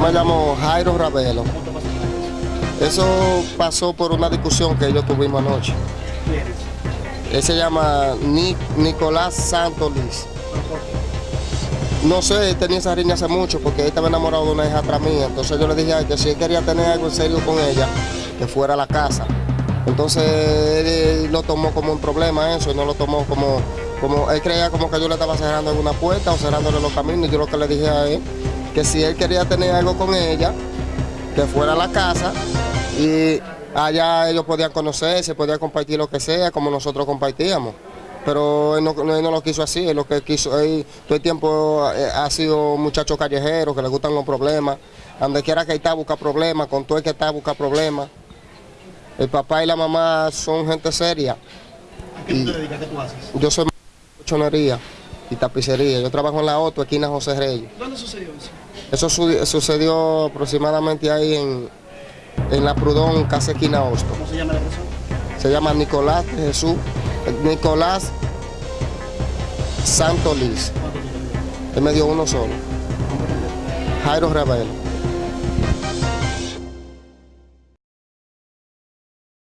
me llamo Jairo Ravelo. Eso pasó por una discusión que ellos tuvimos anoche. Él se llama Nic- Nicolás Santos. No sé, él tenía esa riña hace mucho porque él estaba enamorado de una hija atrás mía. Entonces yo le dije a él que si él quería tener algo en serio con ella, que fuera a la casa. Entonces él, lo tomó como un problema eso, y no lo tomó como, como, él creía como que yo le estaba cerrando alguna puerta o cerrándole los caminos. Yo lo que le dije a él, que si él quería tener algo con ella, que fuera a la casa y allá ellos podían conocerse, podían compartir lo que sea, como nosotros compartíamos. Pero él no, él no lo quiso así, él lo que quiso, él todo el tiempo eh, ha sido muchacho callejero, que le gustan los problemas, donde quiera que está busca problemas, con todo el que está busca problemas. El papá y la mamá son gente seria. ¿A qué tú te dedicas? ¿Qué tú haces? Yo soy chonería y tapicería, yo trabajo en la Otto, esquina José Reyes. ¿Dónde sucedió eso? Eso su- sucedió aproximadamente ahí en, en la Prudón, casi esquina Hosto. ¿Cómo se llama la persona? Se llama Nicolás de Jesús, Nicolás Santo Liz. Él me dio uno solo. Jairo Rebelo.